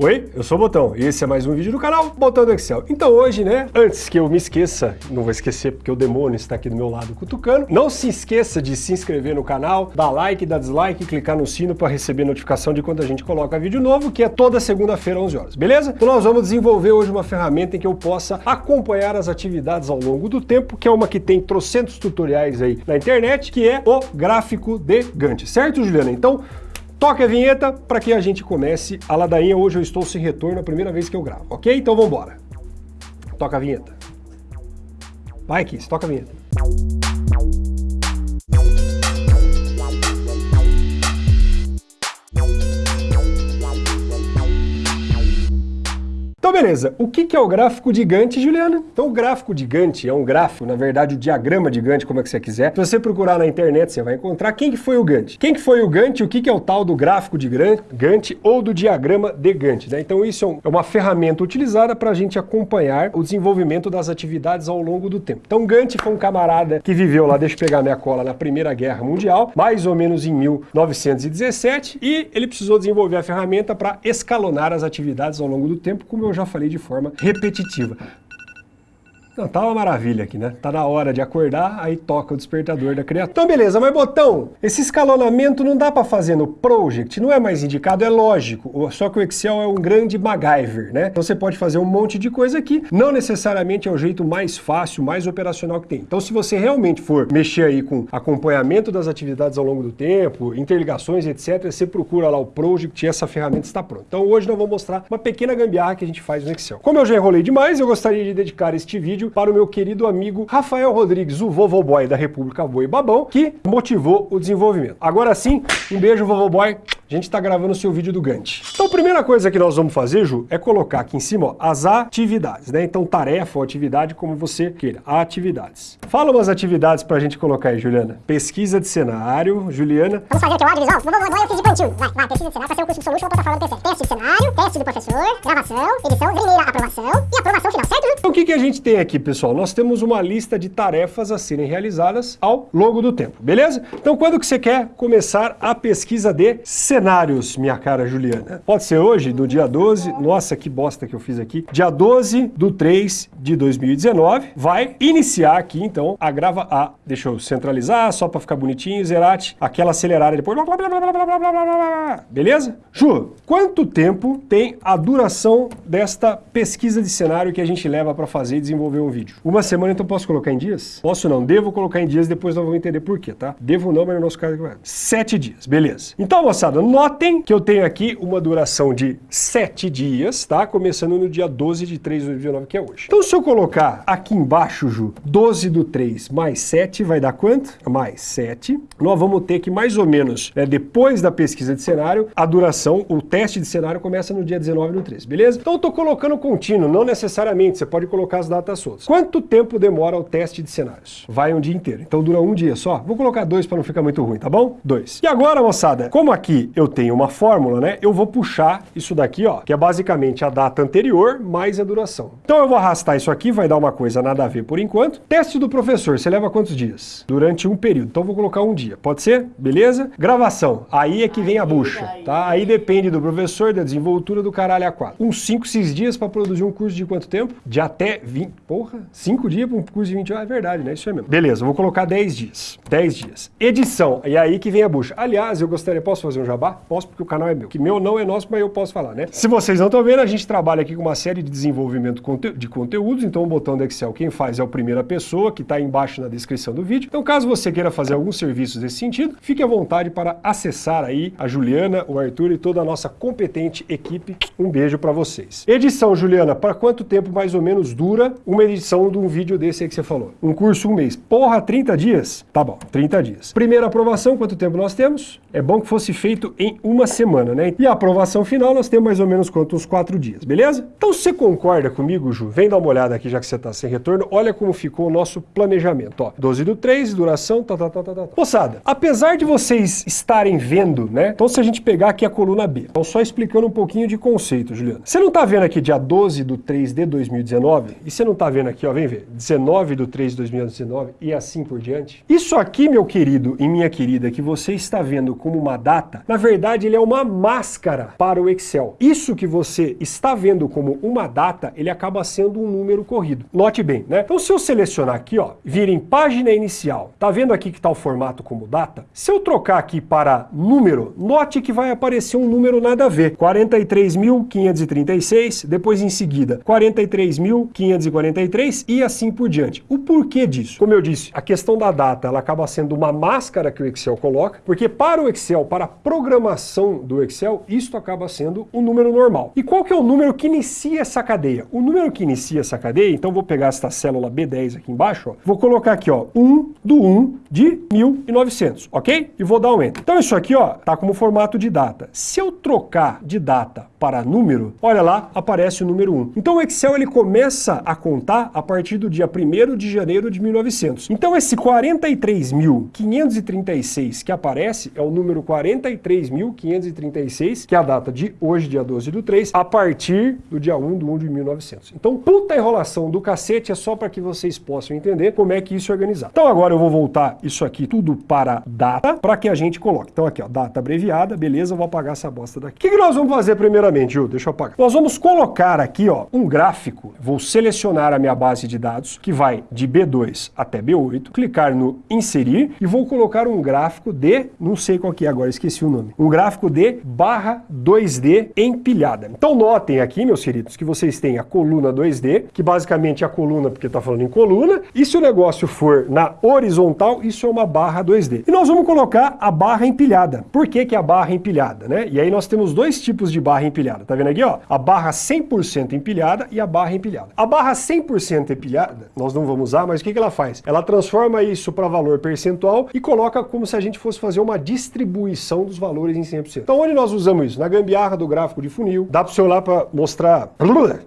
Oi, eu sou o Botão e esse é mais um vídeo do canal Botão do Excel. Então hoje, né, antes que eu me esqueça, não vou esquecer porque o demônio está aqui do meu lado cutucando, não se esqueça de se inscrever no canal, dar like, dar dislike, clicar no sino para receber notificação de quando a gente coloca vídeo novo, que é toda segunda-feira, 11 horas, beleza? Então nós vamos desenvolver hoje uma ferramenta em que eu possa acompanhar as atividades ao longo do tempo, que é uma que tem trocentos tutoriais aí na internet, que é o gráfico de Gantt, certo, Juliana? Então, Toque a vinheta para que a gente comece a ladainha. Hoje eu estou sem retorno, a primeira vez que eu gravo, ok? Então vamos embora. Toca a vinheta. Vai, Kiss, toca a vinheta. Então beleza, o que é o gráfico de Gantt, Juliana? Então o gráfico de Gantt é um gráfico, na verdade o diagrama de Gantt, como é que você quiser. Se você procurar na internet, você vai encontrar quem que foi o Gantt. Quem que foi o Gantt o que é o tal do gráfico de Gantt ou do diagrama de Gantt. Né? Então isso é, é uma ferramenta utilizada para a gente acompanhar o desenvolvimento das atividades ao longo do tempo. Então Gantt foi um camarada que viveu lá, deixa eu pegar minha cola, na Primeira Guerra Mundial, mais ou menos em 1917, e ele precisou desenvolver a ferramenta para escalonar as atividades ao longo do tempo, como eu já falei de forma repetitiva. Tá uma maravilha aqui, né? Tá na hora de acordar, aí toca o despertador da criatura. Então beleza, mas botão, esse escalonamento não dá para fazer no Project, não é mais indicado, é lógico, só que o Excel é um grande MacGyver, né? Então você pode fazer um monte de coisa aqui, não necessariamente é o jeito mais fácil, mais operacional que tem. Então se você realmente for mexer aí com acompanhamento das atividades ao longo do tempo, interligações, etc, você procura lá o Project e essa ferramenta está pronta. Então hoje nós vamos mostrar uma pequena gambiarra que a gente faz no Excel. Como eu já enrolei demais, eu gostaria de dedicar este vídeo para o meu querido amigo Rafael Rodrigues, o Vovô Boy da República Boi Babão, que motivou o desenvolvimento. Agora sim, um beijo, Vovô Boy. A gente está gravando o seu vídeo do Gantt. Então a primeira coisa que nós vamos fazer, Ju, é colocar aqui em cima ó, as atividades, né? Então tarefa ou atividade, como você queira. Atividades. Fala umas atividades para a gente colocar aí, Juliana. Pesquisa de cenário, Juliana. Vamos fazer aqui o audiovisual? Vou, vou, vou, eu fiz de plantio. Vai, vai, pesquisa de cenário ser um curso de solution ou plataforma do PC. Teste de cenário, teste do professor, gravação, edição, primeira aprovação e aprovação final, certo? Então o que, que a gente tem aqui, pessoal? Nós temos uma lista de tarefas a serem realizadas ao longo do tempo, beleza? Então quando que você quer começar a pesquisa de cenários, minha cara Juliana. Pode ser hoje, no dia 12, nossa, que bosta que eu fiz aqui. Dia 12 do 3 de 2019, vai iniciar aqui, então, a grava A. Deixa eu centralizar, só para ficar bonitinho, Zerati, aquela acelerada depois. Blá, blá, blá, blá, blá, blá, blá, blá, Beleza? Ju, quanto tempo tem a duração desta pesquisa de cenário que a gente leva para fazer e desenvolver um vídeo? Uma semana, então, posso colocar em dias? Posso não, devo colocar em dias, depois nós vamos entender por quê, tá? Devo não, mas no nosso caso... É Sete dias, beleza. Então, moçada, notem que eu tenho aqui uma duração de 7 dias, tá? Começando no dia 12 de 3 de 2019, que é hoje. Então, se eu colocar aqui embaixo, Ju, 12 do 3 mais 7, vai dar quanto? Mais 7. Nós vamos ter que, mais ou menos, né, depois da pesquisa de cenário, a duração, o teste de cenário começa no dia 19 do 3, beleza? Então, eu tô colocando contínuo, não necessariamente, você pode colocar as datas soltas. Quanto tempo demora o teste de cenários? Vai um dia inteiro. Então, dura um dia só. Vou colocar dois para não ficar muito ruim, tá bom? Dois. E agora, moçada, como aqui eu tenho uma fórmula, né? Eu vou puxar isso daqui, ó, que é basicamente a data anterior mais a duração. Então eu vou arrastar isso aqui, vai dar uma coisa nada a ver por enquanto. Teste do professor, você leva quantos dias? Durante um período. Então vou colocar um dia. Pode ser? Beleza? Gravação. Aí é que vem a bucha, tá? Aí depende do professor, da desenvoltura do caralho a quatro. Uns 5, 6 dias para produzir um curso de quanto tempo? De até 20. Porra, 5 dias para um curso de 20 horas. É verdade, né? Isso é mesmo. Beleza, vou colocar 10 dias. 10 dias. Edição. E aí que vem a bucha. Aliás, eu gostaria, posso fazer um jabá? Posso, porque o canal é meu. Que meu não é nosso, mas eu posso falar, né? Se vocês não estão vendo, a gente trabalha aqui com uma série de desenvolvimento de conteúdos, então o botão do Excel, quem faz é o primeira pessoa, que está embaixo na descrição do vídeo. Então, caso você queira fazer alguns serviços nesse sentido, fique à vontade para acessar aí a Juliana, o Arthur e toda a nossa competente equipe. Um beijo para vocês. Edição, Juliana, para quanto tempo mais ou menos dura uma edição de um vídeo desse aí que você falou? Um curso, um mês. Porra, 30 dias? Tá bom, 30 dias. Primeira aprovação, quanto tempo nós temos? É bom que fosse feito em uma semana, né? E a aprovação final nós temos mais ou menos quanto? Uns quatro dias, beleza? Então você concorda comigo, Ju? Vem dar uma olhada aqui, já que você está sem retorno. Olha como ficou o nosso planejamento, ó. 12 do 3, duração, tá, tá, tá, tá, tá. Moçada, apesar de vocês estarem vendo, né? Então se a gente pegar aqui a coluna B, então só explicando um pouquinho de conceito, Juliana. Você não tá vendo aqui dia 12 do 3 de 2019? 2019, e você não está vendo aqui, ó, vem ver, 19 de 3 de 2019 e assim por diante. Isso aqui, meu querido e minha querida, que você está vendo como uma data, na verdade ele é uma máscara para o Excel. Isso que você está vendo como uma data, ele acaba sendo um número corrido. Note bem, né? Então se eu selecionar aqui, ó, vir em página inicial, tá vendo aqui que está o formato como data? Se eu trocar aqui para número, note que vai aparecer um número nada a ver. 43.536, depois em seguida 43.543 e assim por diante. O porquê disso? Como eu disse, a questão da data ela acaba sendo uma máscara que o Excel coloca, porque para o Excel, para a programação do Excel, isto acaba sendo um número normal. E qual que é o número que inicia essa cadeia? O número que inicia essa cadeia, então vou pegar esta célula B10 aqui embaixo, ó, vou colocar aqui, ó, 1 do 1 de 1900, ok? E vou dar um Enter. Então isso aqui, ó, tá como formato de data. Se eu trocar de data para número, olha lá, aparece o número 1. Então o Excel ele começa a contar a partir do dia 1 de janeiro de 1900. Então esse 43.536 que aparece é o número 43.536, que é a data de hoje, dia 12 do 3, a partir do dia 1 do 1 de 1900. Então, puta enrolação do cacete é só para que vocês possam entender como é que isso é organizado. Então agora eu vou voltar isso aqui tudo para data, para que a gente coloque. Então aqui, ó, data abreviada, beleza, eu vou apagar essa bosta daqui. O que, que nós vamos fazer primeiramente, Ju? Deixa eu apagar. Nós vamos colocar aqui, ó, um gráfico. Vou selecionar a minha base de dados, que vai de B2 até B8, clicar no inserir e vou colocar um gráfico de, não sei qual que é agora, esqueci o nome, um gráfico de barra 2D empilhada. Então notem aqui, meus queridos, que vocês têm a coluna 2D, que basicamente é a coluna, porque está falando em coluna, e se o negócio for na horizontal, isso é uma barra 2D. E nós vamos colocar a barra empilhada. Por que, que é a barra empilhada, né? E aí nós temos dois tipos de barra empilhada, tá vendo aqui, ó? A barra 100% empilhada e a barra empilhada. A barra 100% empilhada, nós não vamos usar, mas o que, que ela faz? Ela transforma isso para valor percentual e coloca como se a gente fosse fazer uma distribuição dos valores em 100%. Então onde nós usamos isso? Na gambiarra do gráfico de funil, dá para você olhar para mostrar,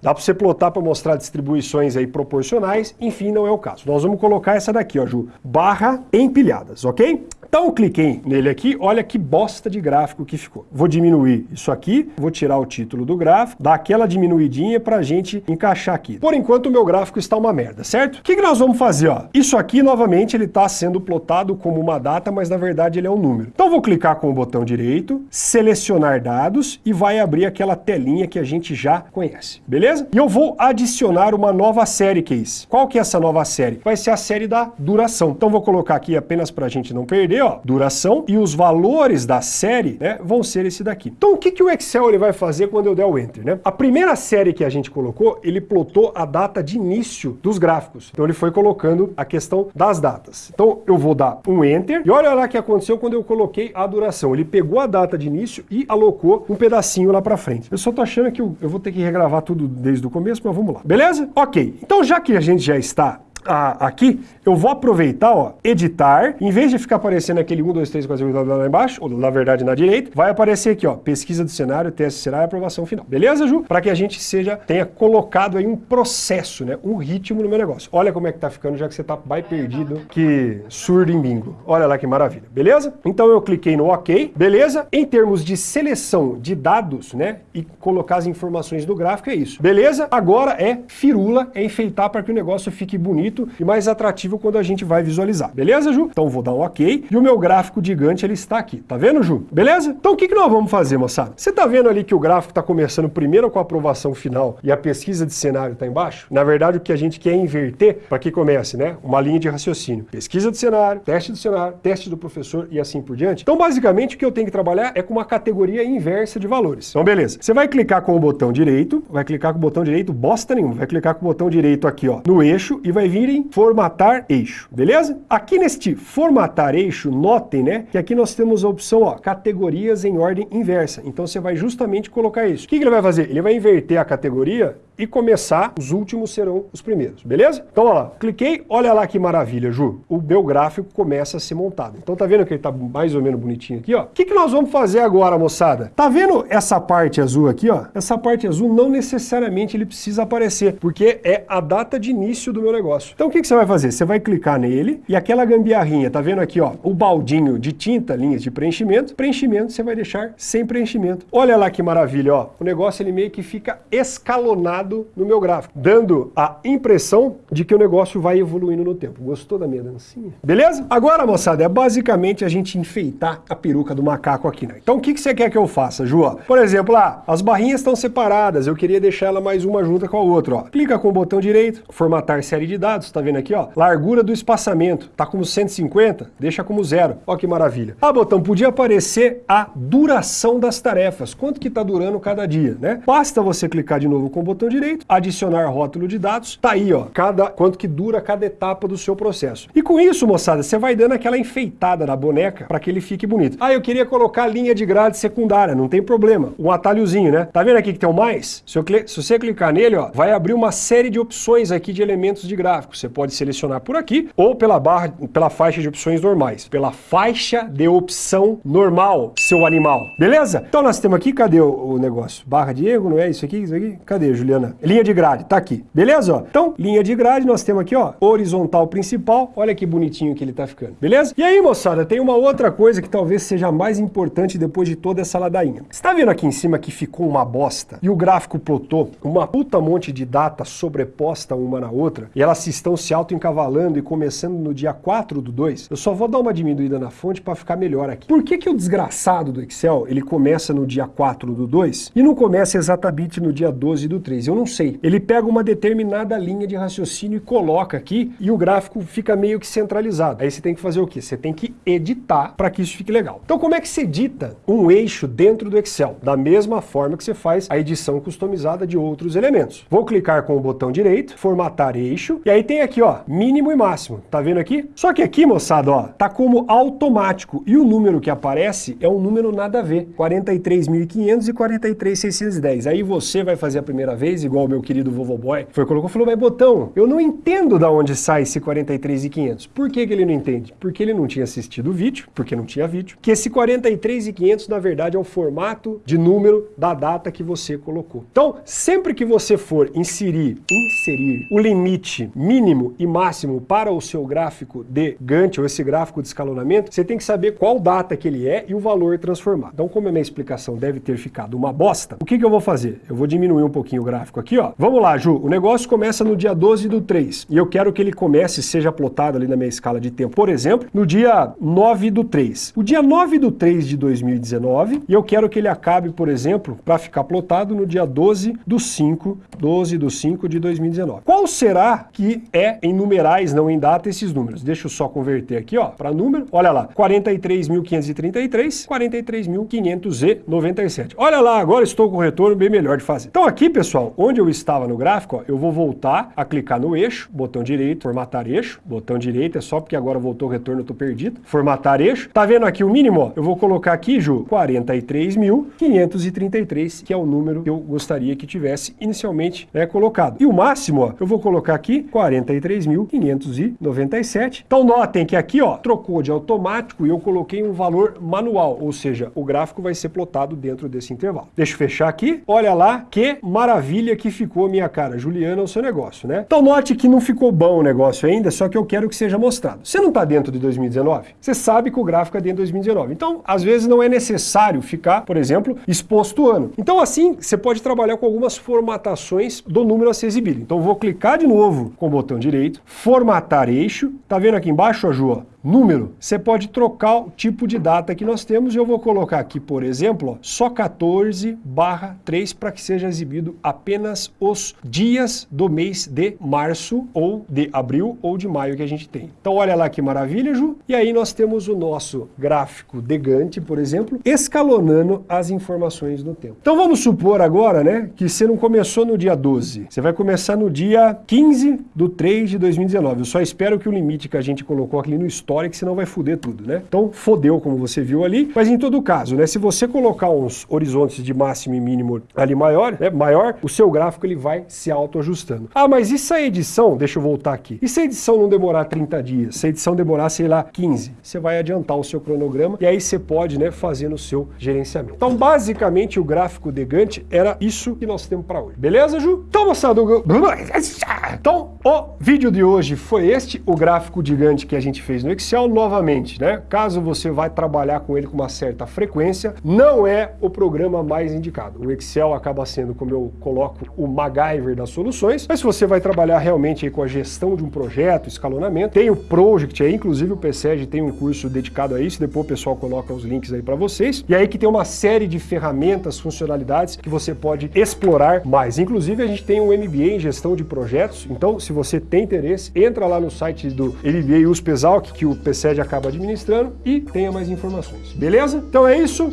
dá para você plotar para mostrar distribuições aí proporcionais, enfim, não é o caso. Nós vamos colocar essa daqui, ó, Ju, barra empilhadas, ok? Então eu cliquei nele aqui, olha que bosta de gráfico que ficou. Vou diminuir isso aqui, vou tirar o título do gráfico, dar aquela diminuidinha pra gente encaixar aqui. Por enquanto o meu gráfico está uma merda, certo? O que, que nós vamos fazer? Ó? Isso aqui, novamente, ele está sendo plotado como uma data, mas na verdade ele é um número. Então vou clicar com o botão direito, selecionar dados e vai abrir aquela telinha que a gente já conhece, beleza? E eu vou adicionar uma nova série case. Qual que é essa nova série? Vai ser a série da duração. Então vou colocar aqui apenas para a gente não perder, ó, duração, e os valores da série né, vão ser esse daqui. Então o que, que o Excel ele vai fazer quando eu der o Enter? Né? A primeira série que a gente colocou, ele plotou a data de início dos gráficos. Então ele foi colocando a questão das datas. Então eu vou dar um Enter, e olha lá o que aconteceu quando eu coloquei a duração. Ele pegou a data de início e alocou um pedacinho lá para frente. Eu só tô achando que eu, eu vou ter que regravar tudo desde o começo, mas vamos lá. Beleza? Ok. Então já que a gente já está a, aqui, eu vou aproveitar, ó, editar, em vez de ficar aparecendo aquele 1, 2, 3, 4, 5, 6, lá embaixo, ou na verdade na direita, vai aparecer aqui, ó, pesquisa do cenário, teste de cenário e aprovação final. Beleza, Ju? Para que a gente seja, tenha colocado aí um processo, né, um ritmo no meu negócio. Olha como é que tá ficando, já que você tá mais perdido que surdo em bingo. Olha lá que maravilha, beleza? Então eu cliquei no OK, beleza? Em termos de seleção de dados, né, e colocar as informações do gráfico, é isso. Beleza? Agora é firula, é enfeitar para que o negócio fique bonito bonito e mais atrativo quando a gente vai visualizar. Beleza, Ju? Então vou dar um ok. E o meu gráfico gigante, ele está aqui. Tá vendo, Ju? Beleza? Então o que, que nós vamos fazer, moçada? Você tá vendo ali que o gráfico está começando primeiro com a aprovação final e a pesquisa de cenário está embaixo? Na verdade, o que a gente quer é inverter para que comece, né? Uma linha de raciocínio. Pesquisa do cenário, teste do cenário, teste do professor e assim por diante. Então, basicamente, o que eu tenho que trabalhar é com uma categoria inversa de valores. Então, beleza. Você vai clicar com o botão direito, vai clicar com o botão direito, bosta nenhuma. Vai clicar com o botão direito aqui, ó, no eixo e vai vir em formatar eixo, beleza? Aqui neste formatar eixo, notem, né, que aqui nós temos a opção, ó, categorias em ordem inversa. Então você vai justamente colocar isso. O que, que ele vai fazer? Ele vai inverter a categoria e começar, os últimos serão os primeiros, beleza? Então, olha lá, cliquei, olha lá que maravilha, Ju. O meu gráfico começa a ser montado. Então, tá vendo que ele tá mais ou menos bonitinho aqui, ó? O que, que nós vamos fazer agora, moçada? Tá vendo essa parte azul aqui, ó? Essa parte azul não necessariamente ele precisa aparecer, porque é a data de início do meu negócio. Então o que, que você vai fazer? Você vai clicar nele e aquela gambiarrinha, tá vendo aqui, ó, o baldinho de tinta, linhas de preenchimento, preenchimento você vai deixar sem preenchimento. Olha lá que maravilha, ó, o negócio ele meio que fica escalonado no meu gráfico, dando a impressão de que o negócio vai evoluindo no tempo. Gostou da minha dancinha? Beleza? Agora, moçada, é basicamente a gente enfeitar a peruca do macaco aqui, né? Então o que, que você quer que eu faça, Ju? Por exemplo, ah, as barrinhas estão separadas, eu queria deixar ela mais uma junta com a outra, ó. Clica com o botão direito, formatar série de dados, tá vendo aqui, ó? Largura do espaçamento, tá como 150? Deixa como zero. Ó que maravilha. Ah, botão, podia aparecer a duração das tarefas, quanto que tá durando cada dia, né? Basta você clicar de novo com o botão direito, adicionar rótulo de dados, tá aí, ó, cada, quanto que dura cada etapa do seu processo. E com isso, moçada, você vai dando aquela enfeitada na boneca para que ele fique bonito. Ah, eu queria colocar linha de grade secundária, não tem problema. Um atalhozinho, né? Tá vendo aqui que tem o mais? Se, se você clicar nele, ó, vai abrir uma série de opções aqui de elementos de gráfico. Você pode selecionar por aqui ou pela barra, pela faixa de opções normais. Pela faixa de opção normal, seu animal. Beleza? Então nós temos aqui, cadê o, o negócio? Barra de erro, não é isso aqui? Isso aqui? Cadê, Juliana? Linha de grade, tá aqui. Beleza? Então, linha de grade, nós temos aqui, ó, horizontal principal. Olha que bonitinho que ele tá ficando. Beleza? E aí, moçada, tem uma outra coisa que talvez seja mais importante depois de toda essa ladainha. Você tá vendo aqui em cima que ficou uma bosta e o gráfico plotou uma puta monte de data sobreposta uma na outra e elas estão se auto-encavalando e começando no dia 4 do 2? Eu só vou dar uma diminuída na fonte para ficar melhor aqui. Por que que o desgraçado do Excel, ele começa no dia 4 do 2 e não começa exatamente no dia 12 do 3? Eu não sei. Ele pega uma determinada linha de raciocínio e coloca aqui e o gráfico fica meio que centralizado. Aí você tem que fazer o quê? Você tem que editar para que isso fique legal. Então como é que se edita um eixo dentro do Excel? Da mesma forma que você faz a edição customizada de outros elementos. Vou clicar com o botão direito, formatar eixo, e aí tem aqui, ó, mínimo e máximo. Tá vendo aqui? Só que aqui, moçada, ó, tá como automático. E o número que aparece é um número nada a ver. 43.500 e 43.610. Aí você vai fazer a primeira vez, igual o meu querido vovô boy, foi colocou, falou, mas botão, eu não entendo da onde sai esse 43.500. Por que que ele não entende? Porque ele não tinha assistido o vídeo, porque não tinha vídeo. Que esse 43.500, na verdade, é o formato de número da data que você colocou. Então, sempre que você for inserir, inserir o limite mínimo e máximo para o seu gráfico de Gantt, ou esse gráfico de escalonamento, você tem que saber qual data que ele é e o valor transformado. Então, como a minha explicação deve ter ficado uma bosta, o que, que eu vou fazer? Eu vou diminuir um pouquinho o gráfico aqui, ó. Vamos lá, Ju, o negócio começa no dia 12 do 3, e eu quero que ele comece, seja plotado ali na minha escala de tempo, por exemplo, no dia 9 do 3. O dia 9 do 3 de 2019, e eu quero que ele acabe, por exemplo, para ficar plotado no dia 12 do 5, 12 do 5 de 2019. Qual será que é em numerais, não em data, esses números? Deixa eu só converter aqui, ó, para número. Olha lá, 43.533, 43.597. Olha lá, agora estou com o retorno bem melhor de fazer. Então aqui, pessoal, onde eu estava no gráfico, ó, eu vou voltar a clicar no eixo, botão direito, formatar eixo, botão direito, é só porque agora voltou o retorno, eu tô perdido. Formatar eixo. Tá vendo aqui o mínimo? Ó? Eu vou colocar aqui, Ju, 43.533, que é o número que eu gostaria que tivesse inicialmente né, colocado. E o máximo, ó, eu vou colocar aqui 43.597. Então notem que aqui, ó, trocou de automático e eu coloquei um valor manual, ou seja, o gráfico vai ser plotado dentro desse intervalo. Deixa eu fechar aqui. Olha lá que maravilha que ficou minha cara. Juliana, o seu negócio, né? Então note que não ficou bom o negócio ainda, só que eu quero que seja mostrado. Você não está dentro de 2019? Você sabe que o gráfico é dentro de 2019. Então, às vezes não é necessário ficar, por exemplo, exposto o ano. Então assim, você pode trabalhar com algumas formatações do número a ser exibido. Então vou clicar de novo com o botão direito, formatar eixo. Tá vendo aqui embaixo, Ju? Número, você pode trocar o tipo de data que nós temos. Eu vou colocar aqui, por exemplo, ó, só 14 barra 3 para que seja exibido apenas os dias do mês de março ou de abril ou de maio que a gente tem. Então olha lá que maravilha, Ju. E aí nós temos o nosso gráfico de Gantt, por exemplo, escalonando as informações no tempo. Então vamos supor agora, né, que você não começou no dia 12. Você vai começar no dia 15 do 3 de 2019. Eu só espero que o limite que a gente colocou aqui no estoque aleatória que senão vai foder tudo, né? Então fodeu como você viu ali, mas em todo caso, né, se você colocar uns horizontes de máximo e mínimo ali maior, né, maior, o seu gráfico ele vai se autoajustando. Ah, mas e se a edição, deixa eu voltar aqui, e se a edição não demorar 30 dias, se a edição demorar, sei lá, 15, você vai adiantar o seu cronograma e aí você pode, né, fazer no seu gerenciamento. Então, basicamente, o gráfico de Gantt era isso que nós temos para hoje. Beleza, Ju? Então, moçada, então, o vídeo de hoje foi este, o gráfico de Gantt que a gente fez no Excel, novamente, né? Caso você vai trabalhar com ele com uma certa frequência, não é o programa mais indicado. O Excel acaba sendo, como eu coloco, o MacGyver das soluções, mas se você vai trabalhar realmente com a gestão de um projeto, escalonamento, tem o Project aí, inclusive o PSEG tem um curso dedicado a isso, depois o pessoal coloca os links aí para vocês, e aí que tem uma série de ferramentas, funcionalidades que você pode explorar mais. Inclusive a gente tem um MBA em gestão de projetos, então se você tem interesse, entra lá no site do MBA USPESALC, que o PSEG acaba administrando, e tenha mais informações. Beleza? Então é isso.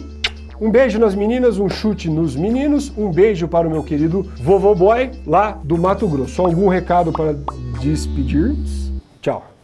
Um beijo nas meninas, um chute nos meninos, um beijo para o meu querido vovô boy lá do Mato Grosso. Algum recado para despedir? Tchau.